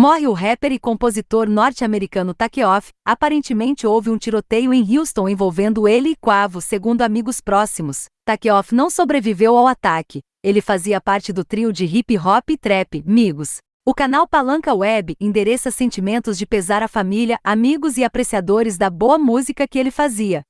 Morre o rapper e compositor norte-americano Takeoff. Aparentemente houve um tiroteio em Houston envolvendo ele e Quavo, segundo amigos próximos. Takeoff não sobreviveu ao ataque. Ele fazia parte do trio de hip hop e trap, Migos. O canal Palanca Web endereça sentimentos de pesar à família, amigos e apreciadores da boa música que ele fazia.